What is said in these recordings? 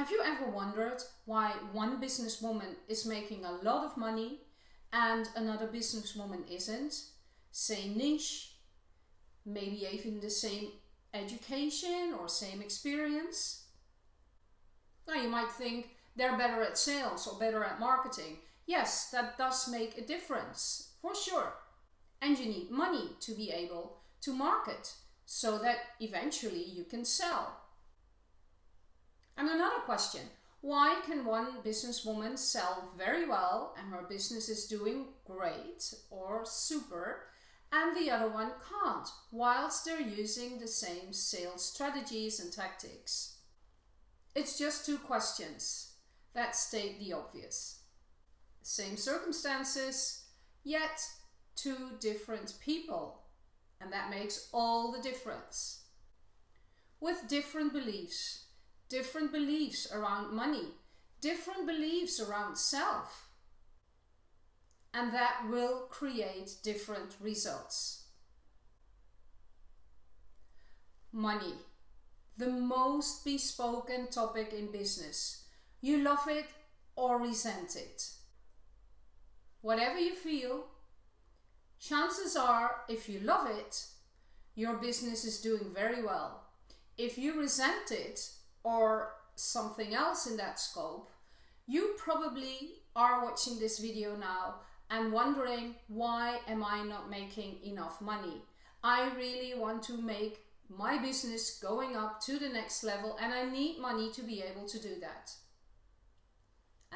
Have you ever wondered why one businesswoman is making a lot of money and another businesswoman isn't? Same niche, maybe even the same education or same experience? Now you might think they're better at sales or better at marketing. Yes, that does make a difference, for sure. And you need money to be able to market so that eventually you can sell. Another question, why can one businesswoman sell very well and her business is doing great or super and the other one can't whilst they're using the same sales strategies and tactics? It's just two questions that state the obvious. Same circumstances, yet two different people. And that makes all the difference. With different beliefs, different beliefs around money, different beliefs around self. And that will create different results. Money, the most bespoken topic in business. You love it or resent it. Whatever you feel, chances are if you love it, your business is doing very well. If you resent it, or something else in that scope, you probably are watching this video now and wondering why am I not making enough money? I really want to make my business going up to the next level and I need money to be able to do that.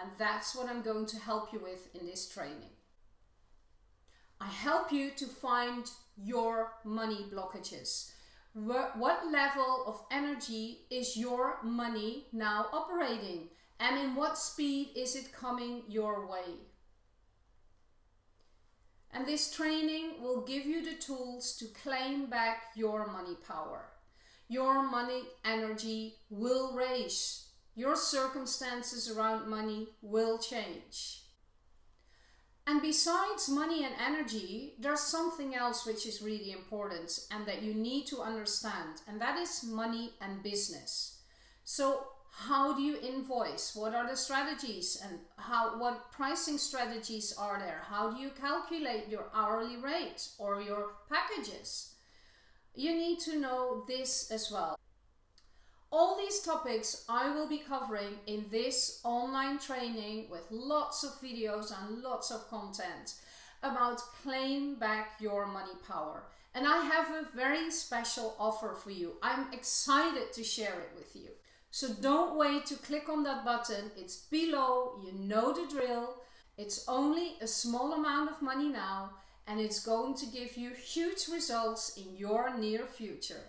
And that's what I'm going to help you with in this training. I help you to find your money blockages what level of energy is your money now operating and in what speed is it coming your way. And this training will give you the tools to claim back your money power. Your money energy will raise. Your circumstances around money will change. And besides money and energy, there's something else which is really important and that you need to understand, and that is money and business. So how do you invoice? What are the strategies and how what pricing strategies are there? How do you calculate your hourly rate or your packages? You need to know this as well. All these topics I will be covering in this online training with lots of videos and lots of content about claim back your money power. And I have a very special offer for you. I'm excited to share it with you. So don't wait to click on that button. It's below, you know the drill. It's only a small amount of money now and it's going to give you huge results in your near future.